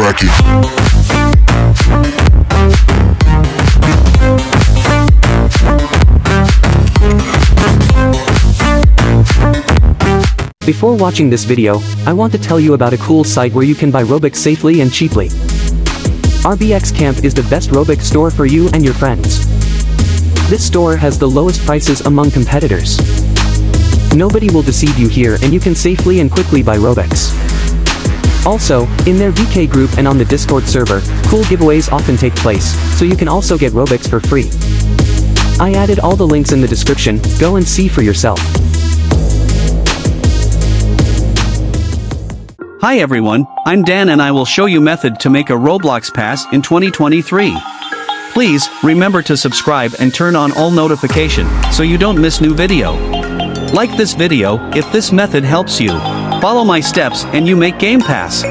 cracking. Before watching this video, I want to tell you about a cool site where you can buy Robux safely and cheaply. RBX Camp is the best Robux store for you and your friends. This store has the lowest prices among competitors. Nobody will deceive you here and you can safely and quickly buy Robux. Also, in their VK group and on the Discord server, cool giveaways often take place, so you can also get Robux for free. I added all the links in the description, go and see for yourself. Hi everyone, I'm Dan and I will show you method to make a Roblox pass in 2023. Please, remember to subscribe and turn on all notification, so you don't miss new video. Like this video, if this method helps you. Follow my steps and you make Game Pass.